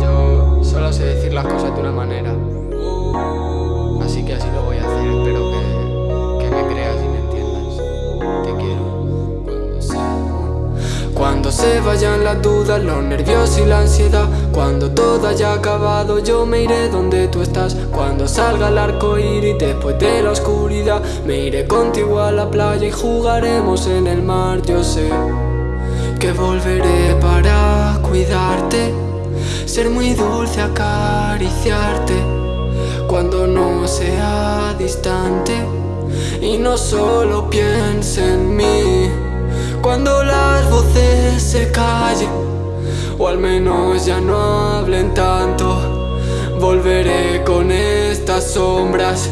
Yo solo sé decir las cosas de una manera. Así que así lo voy a hacer. Espero que, que me creas y me entiendas. Te quiero. Cuando se, cuando se vayan las dudas, los nervios y la ansiedad. Cuando todo haya acabado, yo me iré donde tú estás. Cuando salga el arco iris después de la oscuridad, me iré contigo a la playa y jugaremos en el mar. Yo sé que volveré para cuidarte, ser muy dulce, acariciarte cuando no sea distante y no solo piense en mí. Cuando las voces se callen o al menos ya no hablen tanto, volveré con estas sombras,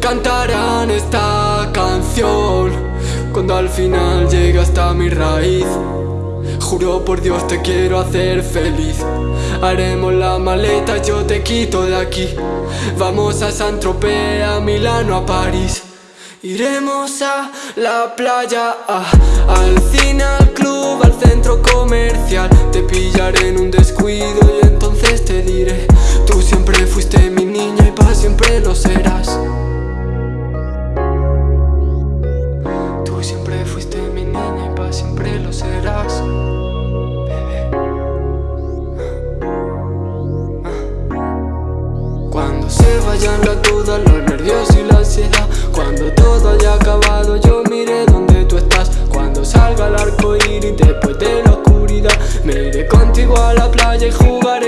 cantarán esta canción cuando al final llegue hasta mi raíz. Juro por Dios te quiero hacer feliz. Haremos la maleta, yo te quito de aquí. Vamos a San Tropez, a Milano, a París. Iremos a la playa, al cine, al club, al centro comercial. Te pillaré en un descuido y entonces te diré Tú siempre fuiste mi niña y para siempre lo serás Tú siempre fuiste mi niña y para siempre lo serás Las dudas, los nervios y la ansiedad. Cuando todo haya acabado yo miré donde tú estás. Cuando salga el arco iris después de la oscuridad Me iré contigo a la playa y jugaremos